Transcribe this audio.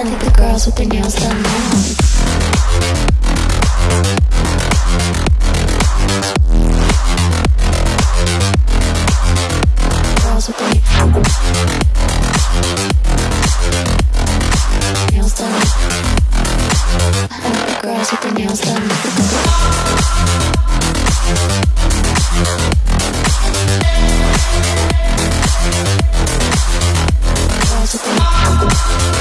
I think the girls with their nails done now. Girls with their nails done. I think the girls with their nails done. Girls with their nails done.